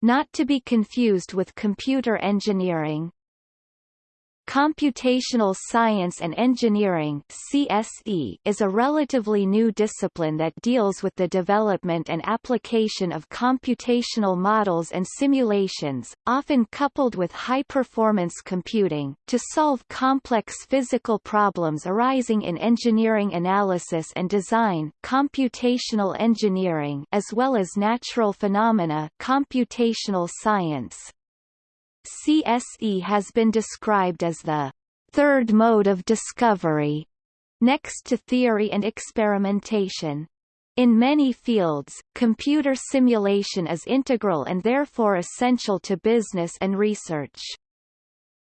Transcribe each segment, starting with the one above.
Not to be confused with computer engineering. Computational Science and Engineering CSE is a relatively new discipline that deals with the development and application of computational models and simulations, often coupled with high-performance computing, to solve complex physical problems arising in engineering analysis and design computational engineering as well as natural phenomena computational science. CSE has been described as the third mode of discovery, next to theory and experimentation. In many fields, computer simulation is integral and therefore essential to business and research.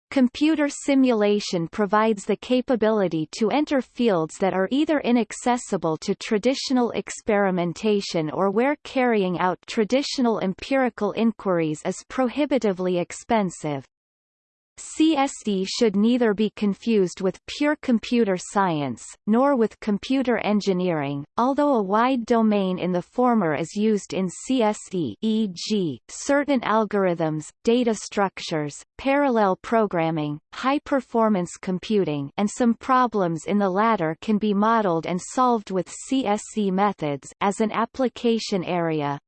Computer simulation provides the capability to enter fields that are either inaccessible to traditional experimentation or where carrying out traditional empirical inquiries is prohibitively expensive. CSE should neither be confused with pure computer science, nor with computer engineering, although a wide domain in the former is used in CSE e.g., certain algorithms, data structures, parallel programming, high-performance computing and some problems in the latter can be modeled and solved with CSE methods as an application area.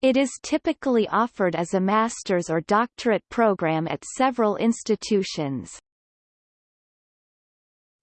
It is typically offered as a master's or doctorate program at several institutions.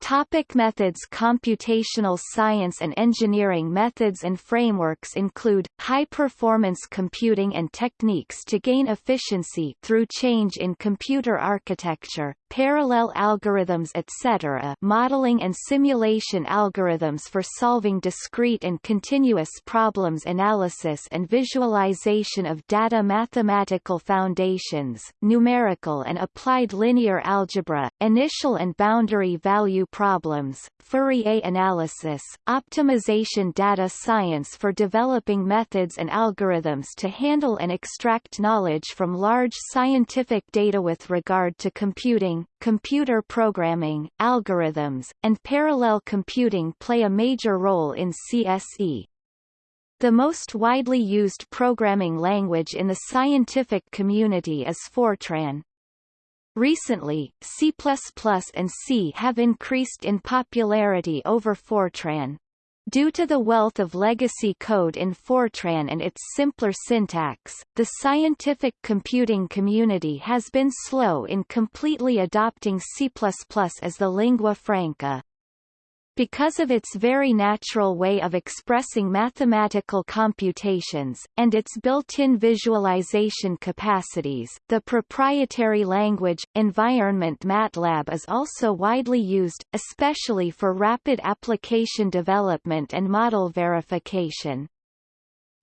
Topic methods Computational science and engineering methods and frameworks include, high-performance computing and techniques to gain efficiency through change in computer architecture, parallel algorithms etc. modeling and simulation algorithms for solving discrete and continuous problems analysis and visualization of data mathematical foundations, numerical and applied linear algebra, initial and boundary value problems, Fourier analysis, optimization data science for developing methods and algorithms to handle and extract knowledge from large scientific data with regard to computing, computer programming, algorithms, and parallel computing play a major role in CSE. The most widely used programming language in the scientific community is Fortran. Recently, C++ and C have increased in popularity over Fortran. Due to the wealth of legacy code in Fortran and its simpler syntax, the scientific computing community has been slow in completely adopting C++ as the lingua franca. Because of its very natural way of expressing mathematical computations, and its built-in visualization capacities, the proprietary language, environment MATLAB is also widely used, especially for rapid application development and model verification.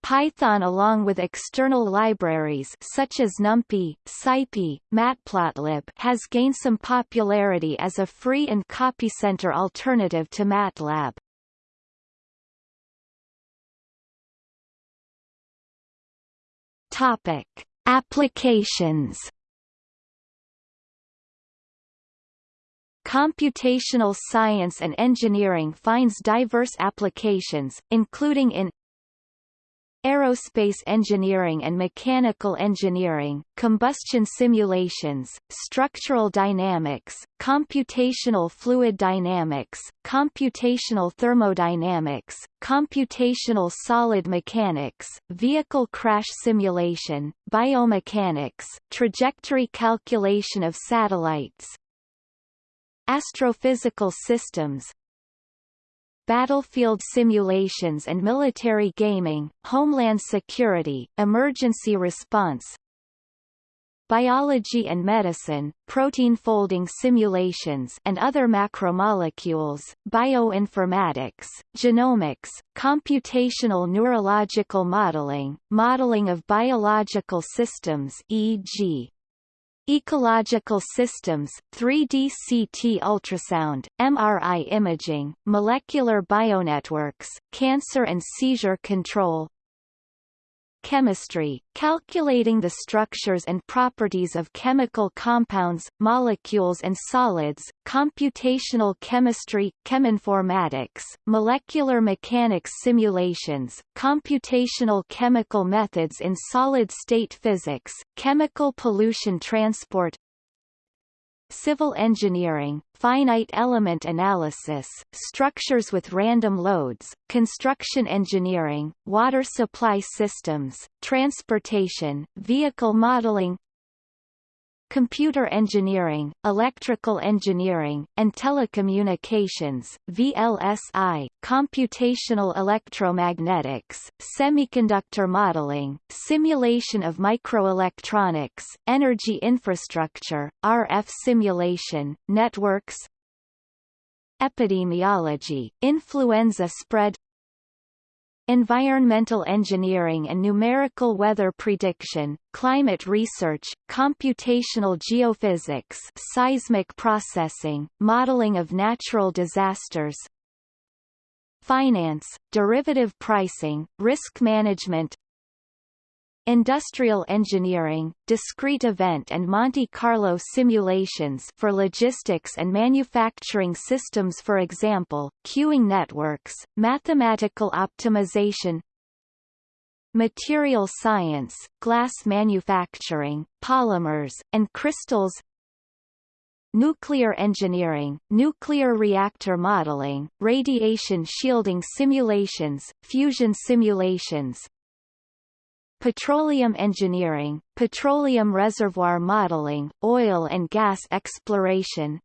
Python along with external libraries such as NumPy, SciPy, Matplotlib has gained some popularity as a free and copy-center alternative to MATLAB. Topic: Applications Computational science and engineering finds diverse applications, including in aerospace engineering and mechanical engineering, combustion simulations, structural dynamics, computational fluid dynamics, computational thermodynamics, computational solid mechanics, vehicle crash simulation, biomechanics, trajectory calculation of satellites, astrophysical systems, battlefield simulations and military gaming, homeland security, emergency response, biology and medicine, protein folding simulations and other macromolecules, bioinformatics, genomics, computational neurological modeling, modeling of biological systems e.g. Ecological systems, 3D CT ultrasound, MRI imaging, molecular bionetworks, cancer and seizure control, chemistry, calculating the structures and properties of chemical compounds, molecules and solids, computational chemistry, cheminformatics, molecular mechanics simulations, computational chemical methods in solid-state physics, chemical pollution transport, civil engineering, finite element analysis, structures with random loads, construction engineering, water supply systems, transportation, vehicle modeling, computer engineering, electrical engineering, and telecommunications VLSI, computational electromagnetics, semiconductor modeling, simulation of microelectronics, energy infrastructure, RF simulation, networks, epidemiology, influenza spread environmental engineering and numerical weather prediction, climate research, computational geophysics seismic processing, modeling of natural disasters, finance, derivative pricing, risk management, Industrial engineering, discrete event and Monte Carlo simulations for logistics and manufacturing systems for example, queuing networks, mathematical optimization Material science, glass manufacturing, polymers, and crystals Nuclear engineering, nuclear reactor modeling, radiation shielding simulations, fusion simulations, petroleum engineering, petroleum reservoir modeling, oil and gas exploration,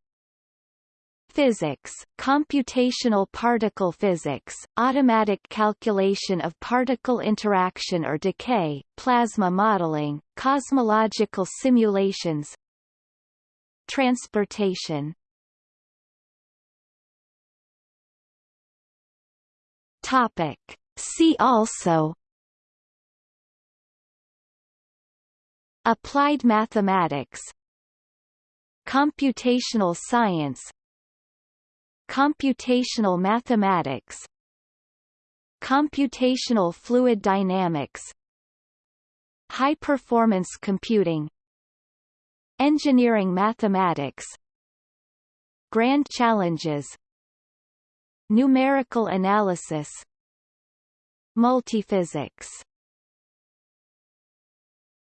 physics, computational particle physics, automatic calculation of particle interaction or decay, plasma modeling, cosmological simulations, transportation. Topic. See also Applied mathematics. Computational science. Computational mathematics. Computational fluid dynamics. High-performance computing. Engineering mathematics. Grand challenges. Numerical analysis. Multiphysics